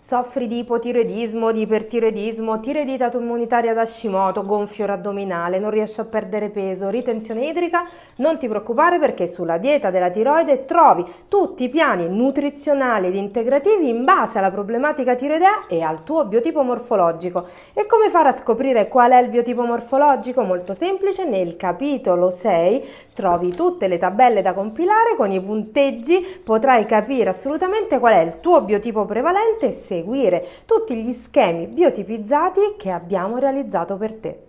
Soffri di ipotiroidismo, di ipertiroidismo, tiroidite immunitaria da Hashimoto, gonfio addominale, non riesci a perdere peso, ritenzione idrica? Non ti preoccupare perché sulla dieta della tiroide trovi tutti i piani nutrizionali ed integrativi in base alla problematica tiroidea e al tuo biotipo morfologico. E come fare a scoprire qual è il biotipo morfologico? Molto semplice, nel capitolo 6 trovi tutte le tabelle da compilare con i punteggi, potrai capire assolutamente qual è il tuo biotipo prevalente seguire tutti gli schemi biotipizzati che abbiamo realizzato per te.